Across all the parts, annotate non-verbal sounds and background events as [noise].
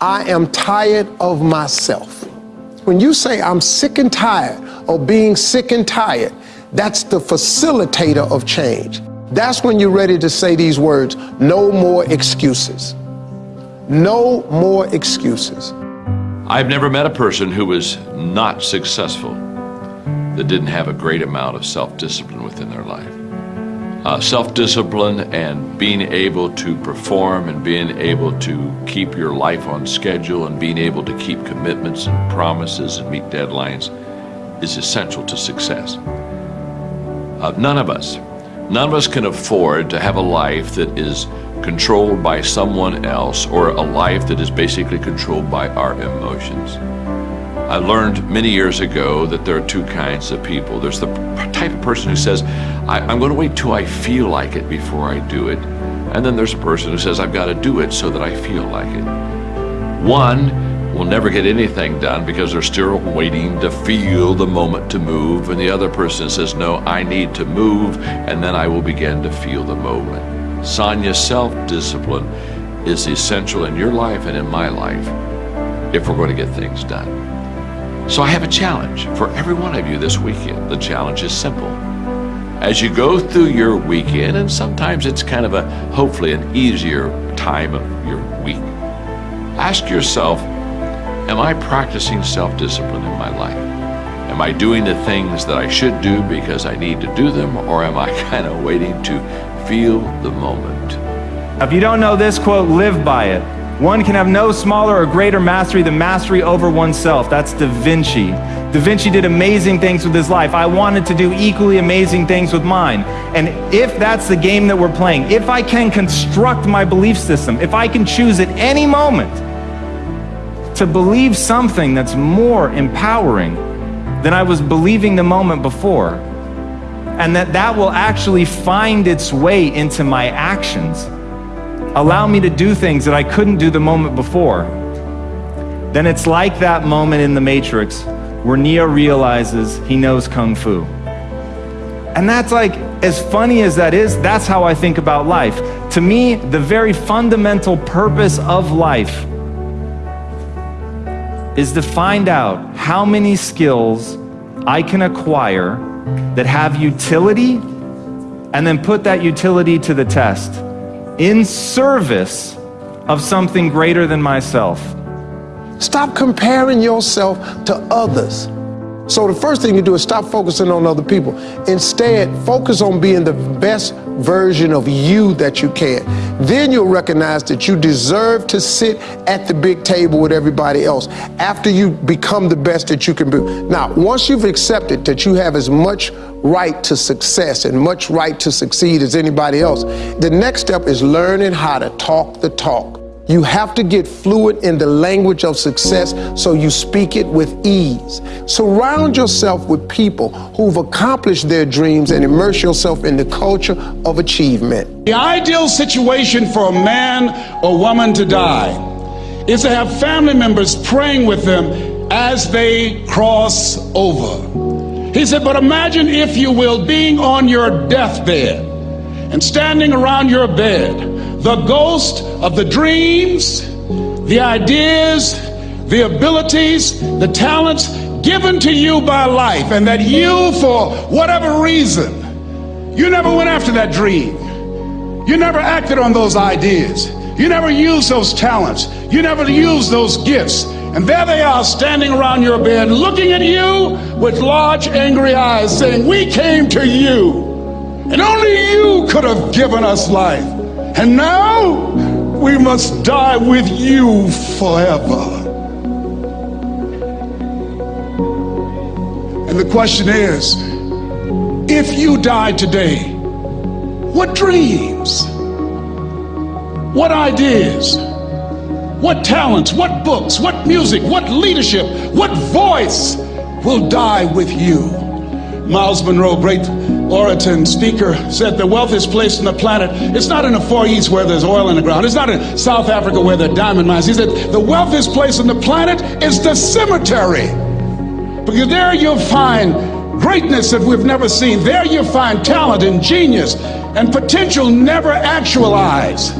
I am tired of myself. When you say I'm sick and tired of being sick and tired, that's the facilitator of change. That's when you're ready to say these words no more excuses. No more excuses. I've never met a person who was not successful that didn't have a great amount of self discipline within their life. Uh, self discipline and being able to perform and being able to keep your life on schedule and being able to keep commitments and promises and meet deadlines is essential to success. Uh, none of us, none of us can afford to have a life that is controlled by someone else or a life that is basically controlled by our emotions. I learned many years ago that there are two kinds of people. There's the type of person who says, I, am going to wait till I feel like it before I do it. And then there's a person who says, I've got to do it so that I feel like it. One will never get anything done because they're still waiting to feel the moment to move. And the other person says, No, I need to move, and then I will begin to feel the moment. Sonia, self discipline is essential in your life and in my life if we're going to get things done. So I have a challenge for every one of you this weekend. The challenge is simple. As you go through your weekend, and sometimes it's kind of a hopefully an easier time of your week, ask yourself Am I practicing self discipline in my life? Am I doing the things that I should do because I need to do them, or am I [laughs] kind of waiting to feel the moment? If you don't know this quote, live by it. One can have no smaller or greater mastery than mastery over oneself. That's Da Vinci. Da Vinci did amazing things with his life. I wanted to do equally amazing things with mine. And if that's the game that we're playing, if I can construct my belief system, if I can choose at any moment to believe something that's more empowering than I was believing the moment before, and that that will actually find its way into my actions allow me to do things that I couldn't do the moment before, then it's like that moment in the Matrix where Neo realizes he knows Kung Fu. And that's like, as funny as that is, that's how I think about life. To me, the very fundamental purpose of life is to find out how many skills I can acquire that have utility and then put that utility to the test in service of something greater than myself. Stop comparing yourself to others. So the first thing you do is stop focusing on other people. Instead, focus on being the best version of you that you can. Then you'll recognize that you deserve to sit at the big table with everybody else after you become the best that you can be. Now, once you've accepted that you have as much right to success and much right to succeed as anybody else, the next step is learning how to talk the talk. You have to get fluent in the language of success so you speak it with ease. Surround yourself with people who've accomplished their dreams and immerse yourself in the culture of achievement. The ideal situation for a man or woman to die is to have family members praying with them as they cross over. He said, but imagine, if you will, being on your deathbed and standing around your bed the ghost of the dreams, the ideas, the abilities, the talents given to you by life, and that you, for whatever reason, you never went after that dream. You never acted on those ideas. You never used those talents. You never used those gifts. And there they are standing around your bed looking at you with large angry eyes saying, We came to you. And only you could have given us life. And now we must die with you forever. And the question is if you die today, what dreams, what ideas, what talents, what books, what music, what leadership, what voice will die with you? Myles Munroe, great orator and speaker, said the wealthiest place on the planet, it's not in the Far East where there's oil in the ground. It's not in South Africa where there are diamond mines. He said the wealthiest place on the planet is the cemetery. Because there you'll find greatness that we've never seen. There you'll find talent and genius and potential never actualized.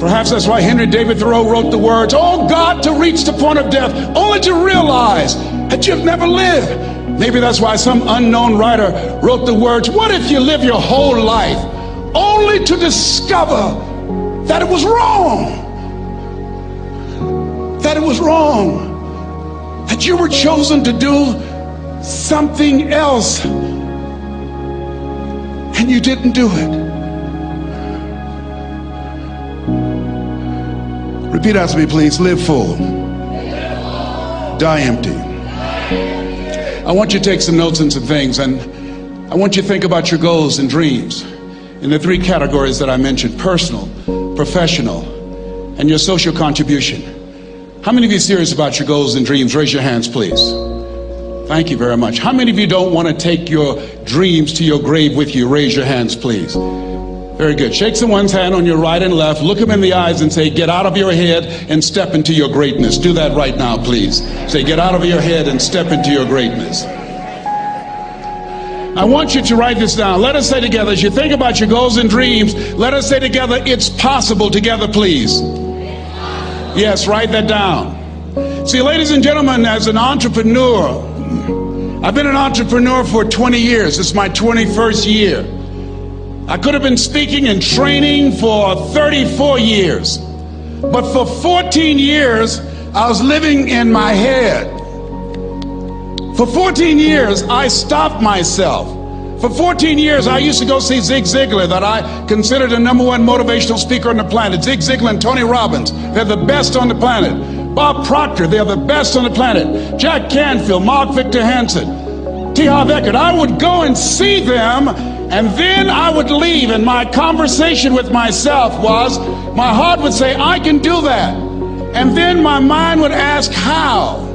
Perhaps that's why Henry David Thoreau wrote the words, Oh God, to reach the point of death, only to realize that you've never lived. Maybe that's why some unknown writer wrote the words, What if you live your whole life only to discover that it was wrong? That it was wrong. That you were chosen to do something else and you didn't do it. Repeat after me, please. Live full. Die empty. I want you to take some notes and some things, and I want you to think about your goals and dreams in the three categories that I mentioned personal, professional, and your social contribution. How many of you are serious about your goals and dreams? Raise your hands, please. Thank you very much. How many of you don't want to take your dreams to your grave with you? Raise your hands, please. Very good. Shake someone's hand on your right and left. Look them in the eyes and say, Get out of your head and step into your greatness. Do that right now, please. Say, Get out of your head and step into your greatness. I want you to write this down. Let us say together, as you think about your goals and dreams, let us say together, It's possible together, please. Yes, write that down. See, ladies and gentlemen, as an entrepreneur, I've been an entrepreneur for 20 years. It's my 21st year. I could have been speaking and training for 34 years. But for 14 years, I was living in my head. For 14 years, I stopped myself. For 14 years, I used to go see Zig Ziglar, that I considered the number one motivational speaker on the planet. Zig Ziglar and Tony Robbins, they're the best on the planet. Bob Proctor, they're the best on the planet. Jack Canfield, Mark Victor Hansen, T. Harv Eker. I would go and see them and then I would leave, and my conversation with myself was my heart would say, I can do that. And then my mind would ask, How?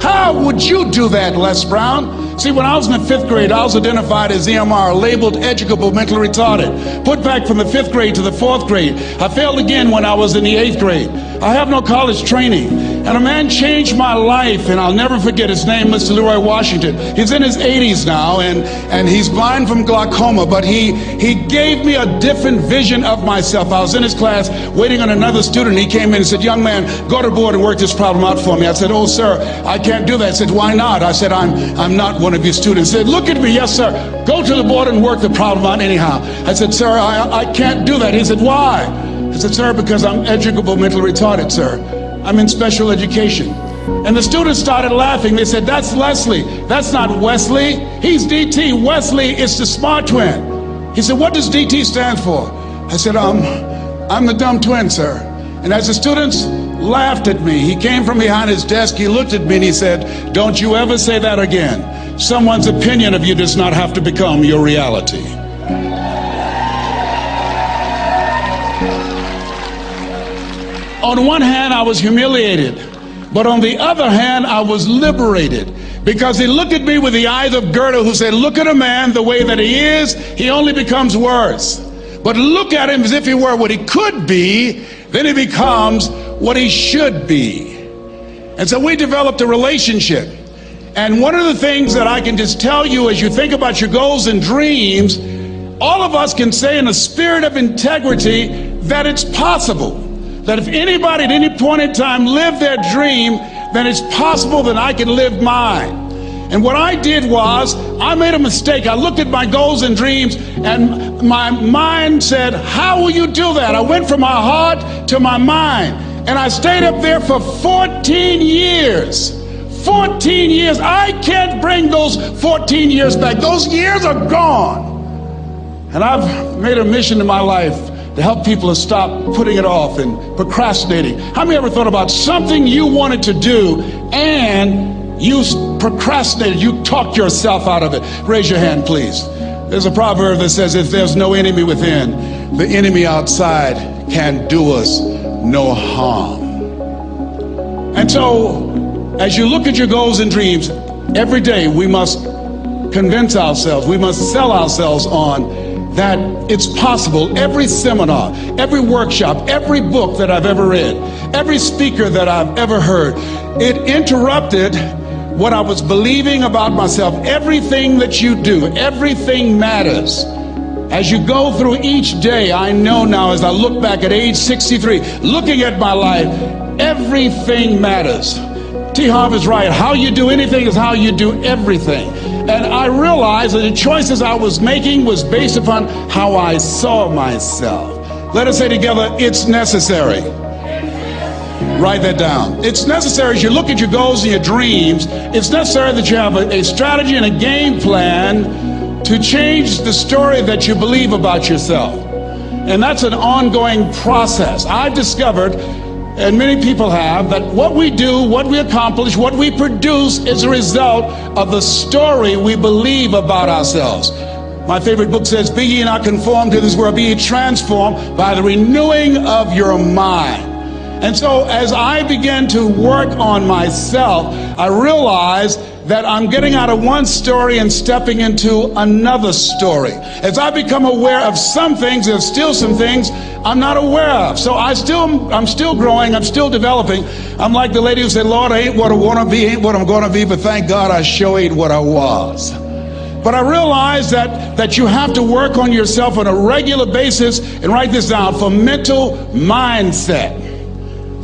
How would you do that, Les Brown? See, when I was in the fifth grade, I was identified as EMR, labeled educable mentally retarded. Put back from the fifth grade to the fourth grade. I failed again when I was in the eighth grade. I have no college training. And a man changed my life, and I'll never forget his name, Mr. Leroy Washington. He's in his 80s now, and, and he's blind from glaucoma, but he, he gave me a different vision of myself. I was in his class waiting on another student. He came in and said, Young man, go to board and work this problem out for me. I said, Oh, sir, I can't do that. I said, Why not? I said, I'm, I'm not one of your students. He said, Look at me. Yes, sir. Go to the board and work the problem out anyhow. I said, Sir, I, I can't do that. He said, Why? I said, Sir, because I'm educable mentally retarded, sir. I'm in special education. And the students started laughing. They said, That's Leslie. That's not Wesley. He's DT. Wesley is the smart twin. He said, What does DT stand for? I said, um, I'm the dumb twin, sir. And as the students laughed at me, he came from behind his desk, he looked at me and he said, Don't you ever say that again. Someone's opinion of you does not have to become your reality. On one hand, I was humiliated, but on the other hand, I was liberated because he looked at me with the eyes of Goethe, who said, Look at a man the way that he is, he only becomes worse. But look at him as if he were what he could be, then he becomes what he should be. And so we developed a relationship. And one of the things that I can just tell you as you think about your goals and dreams, all of us can say in a spirit of integrity that it's possible that if anybody at any point in time lived their dream, then it's possible that I can live mine. And what I did was, I made a mistake. I looked at my goals and dreams, and my mind said, How will you do that? I went from my heart to my mind, and I stayed up there for 14 years. 14 years. I can't bring those 14 years back. Those years are gone. And I've made a mission in my life to help people to stop putting it off and procrastinating. How many ever thought about something you wanted to do and you procrastinated, you talked yourself out of it? Raise your hand, please. There's a proverb that says, if there's no enemy within, the enemy outside can do us no harm. And so, as you look at your goals and dreams, every day we must convince ourselves, we must sell ourselves on that it's possible. Every seminar, every workshop, every book that I've ever read, every speaker that I've ever heard, it interrupted what I was believing about myself. Everything that you do, everything matters. As you go through each day, I know now as I look back at age 63, looking at my life, everything matters. T. Harv is right. How you do anything is how you do everything. And I realized that the choices I was making was based upon how I saw myself. Let us say together, it's necessary. Write that down. It's necessary as you look at your goals and your dreams, it's necessary that you have a, a strategy and a game plan to change the story that you believe about yourself. And that's an ongoing process. I've discovered, and many people have, that what we do, what we accomplish, what we produce is a result of the story we believe about ourselves. My favorite book says, Be ye not conformed to this world, be ye transformed by the renewing of your mind. And so as I began to work on myself, I realized that I'm getting out of one story and stepping into another story. As I become aware of some things, there's still some things I'm not aware of. So I still, I'm still growing, I'm still developing. I'm like the lady who said, Lord, I ain't what I want to be, ain't what I'm going to be, but thank God I sure ain't what I was. But I realize that, that you have to work on yourself on a regular basis and write this down for mental mindset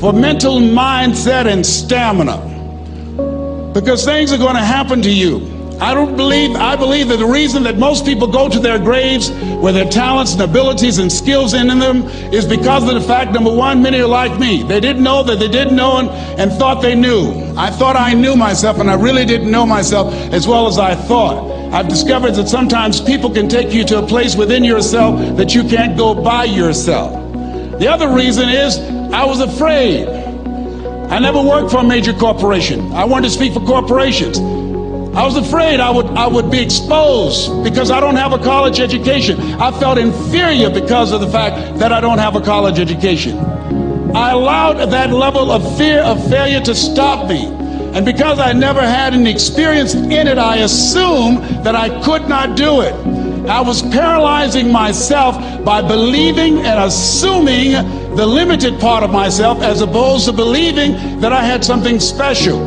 for mental mindset and stamina. Because things are going to happen to you. I don't believe, I believe that the reason that most people go to their graves with their talents and abilities and skills in them is because of the fact, number one, many are like me. They didn't know that they didn't know and, and thought they knew. I thought I knew myself and I really didn't know myself as well as I thought. I've discovered that sometimes people can take you to a place within yourself that you can't go by yourself. The other reason is I was afraid. I never worked for a major corporation. I wanted to speak for corporations. I was afraid I would, I would be exposed because I don't have a college education. I felt inferior because of the fact that I don't have a college education. I allowed that level of fear of failure to stop me. And because I never had any experience in it, I assumed that I could not do it. I was paralyzing myself by believing and assuming the limited part of myself as opposed to believing that I had something special.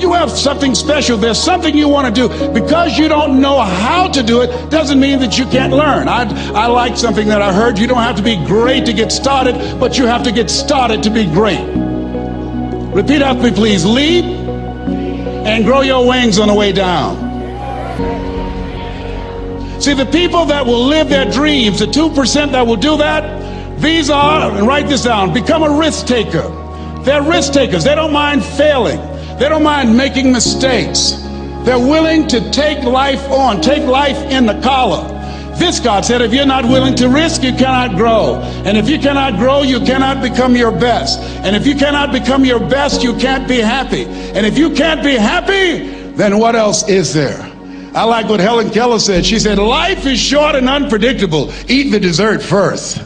You have something special. There's something you want to do. Because you don't know how to do it doesn't mean that you can't learn. I, I like something that I heard. You don't have to be great to get started, but you have to get started to be great. Repeat after me, please. Leap and grow your wings on the way down. See, the people that will live their dreams, the 2% that will do that, these are, and write this down, become a risk taker. They're risk takers. They don't mind failing. They don't mind making mistakes. They're willing to take life on, take life in the collar. This God said, if you're not willing to risk, you cannot grow. And if you cannot grow, you cannot become your best. And if you cannot become your best, you can't be happy. And if you can't be happy, then what else is there? I like what Helen Keller said. She said, Life is short and unpredictable. Eat the dessert first.